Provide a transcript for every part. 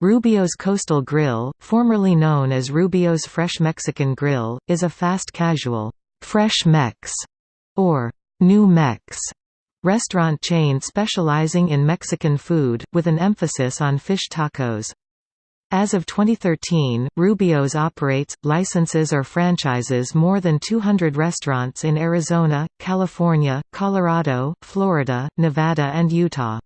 Rubio's Coastal Grill, formerly known as Rubio's Fresh Mexican Grill, is a fast casual, Fresh Mex, or New Mex restaurant chain specializing in Mexican food, with an emphasis on fish tacos. As of 2013, Rubio's operates, licenses or franchises more than 200 restaurants in Arizona, California, Colorado, Florida, Nevada and Utah.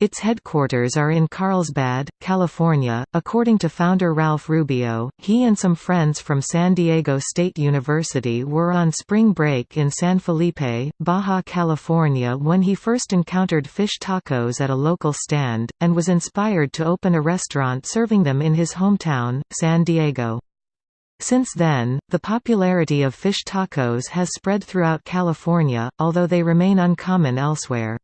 Its headquarters are in Carlsbad, California. According to founder Ralph Rubio, he and some friends from San Diego State University were on spring break in San Felipe, Baja California when he first encountered fish tacos at a local stand, and was inspired to open a restaurant serving them in his hometown, San Diego. Since then, the popularity of fish tacos has spread throughout California, although they remain uncommon elsewhere.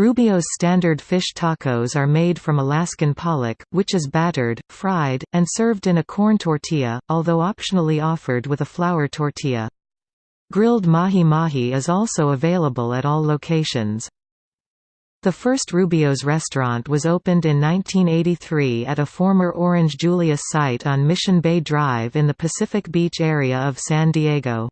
Rubio's standard fish tacos are made from Alaskan pollock, which is battered, fried, and served in a corn tortilla, although optionally offered with a flour tortilla. Grilled mahi-mahi is also available at all locations. The first Rubio's restaurant was opened in 1983 at a former Orange Julius site on Mission Bay Drive in the Pacific Beach area of San Diego.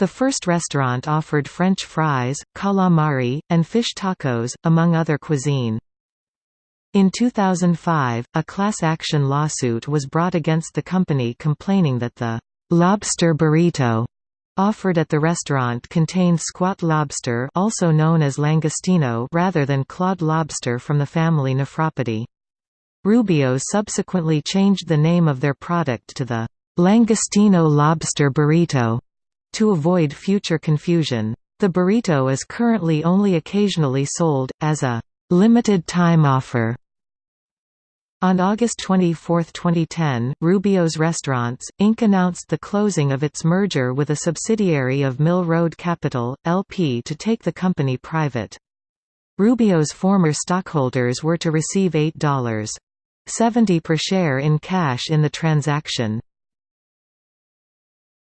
The first restaurant offered French fries, calamari, and fish tacos, among other cuisine. In 2005, a class action lawsuit was brought against the company complaining that the «lobster burrito» offered at the restaurant contained squat lobster also known as langostino rather than clawed lobster from the family Nephropidae. Rubio subsequently changed the name of their product to the «langostino lobster burrito» To avoid future confusion, the burrito is currently only occasionally sold, as a limited time offer. On August 24, 2010, Rubio's Restaurants, Inc. announced the closing of its merger with a subsidiary of Mill Road Capital, LP to take the company private. Rubio's former stockholders were to receive $8.70 per share in cash in the transaction.